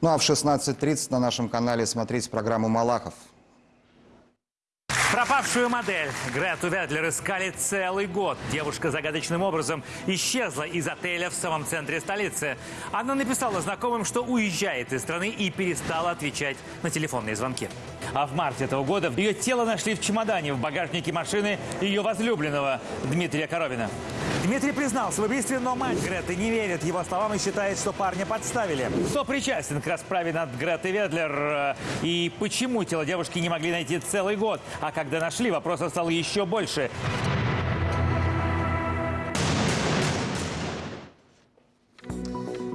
Ну а в 16.30 на нашем канале смотрите программу «Малахов». Пропавшую модель Грету Ведлер искали целый год. Девушка загадочным образом исчезла из отеля в самом центре столицы. Она написала знакомым, что уезжает из страны и перестала отвечать на телефонные звонки. А в марте этого года ее тело нашли в чемодане в багажнике машины ее возлюбленного Дмитрия Коровина. Дмитрий признался в убийстве, но мать Греты не верит его словам и считает, что парня подставили. Кто причастен к расправе над Гретой Ведлер э, и почему тело девушки не могли найти целый год? А когда нашли, вопросов стало еще больше.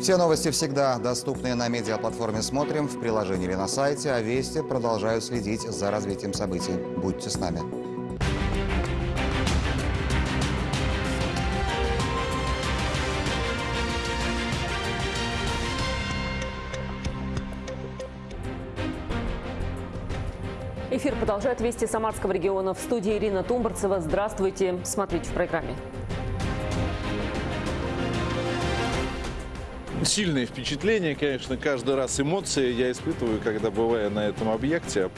Все новости всегда доступны на медиаплатформе «Смотрим» в приложении или на сайте, а Вести продолжают следить за развитием событий. Будьте с нами. Эфир продолжает вести Самарского региона. В студии Ирина Тумбарцева. Здравствуйте. Смотрите в программе. Сильные впечатления, конечно, каждый раз эмоции я испытываю, когда бываю на этом объекте.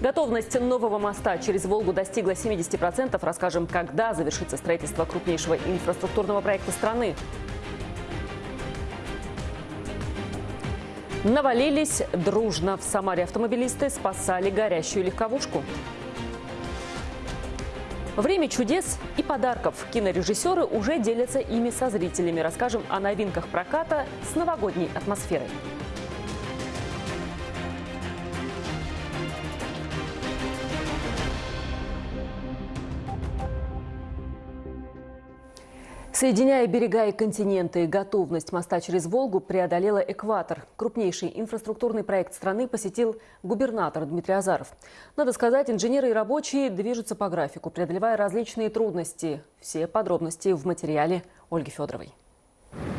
Готовность нового моста через Волгу достигла 70%. Расскажем, когда завершится строительство крупнейшего инфраструктурного проекта страны. Навалились дружно. В Самаре автомобилисты спасали горящую легковушку. Время чудес и подарков. Кинорежиссеры уже делятся ими со зрителями. Расскажем о новинках проката с новогодней атмосферой. Соединяя берега и континенты, готовность моста через Волгу преодолела экватор. Крупнейший инфраструктурный проект страны посетил губернатор Дмитрий Азаров. Надо сказать, инженеры и рабочие движутся по графику, преодолевая различные трудности. Все подробности в материале Ольги Федоровой.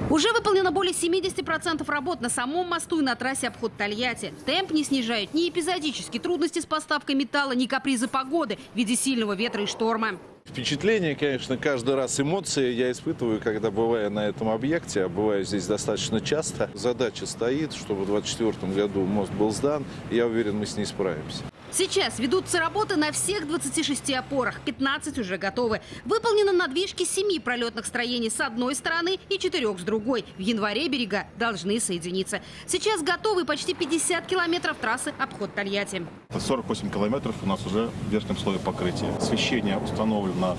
Уже выполнено более 70% работ на самом мосту и на трассе обход Тольятти. Темп не снижают ни эпизодические трудности с поставкой металла, ни капризы погоды в виде сильного ветра и шторма. Впечатления, конечно, каждый раз эмоции я испытываю, когда бываю на этом объекте, а бываю здесь достаточно часто. Задача стоит, чтобы в 2024 году мост был сдан, я уверен, мы с ней справимся. Сейчас ведутся работы на всех 26 опорах. 15 уже готовы. Выполнены надвижки 7 пролетных строений с одной стороны и 4 с другой. В январе берега должны соединиться. Сейчас готовы почти 50 километров трассы обход Тольятти. 48 километров у нас уже в верхнем слое покрытия. Освещение установлено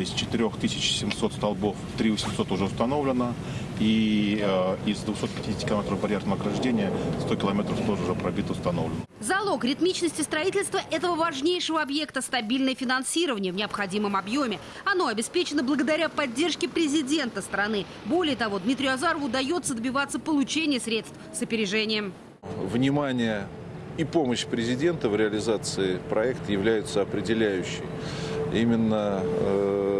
из 4700 столбов 3800 уже установлено. И э, из 250 километров барьерного ограждения 100 километров тоже уже пробито установлено. Залог ритмичности строительства этого важнейшего объекта – стабильное финансирование в необходимом объеме. Оно обеспечено благодаря поддержке президента страны. Более того, Дмитрию Азарову удается добиваться получения средств с опережением. Внимание и помощь президента в реализации проекта являются определяющей. Именно э,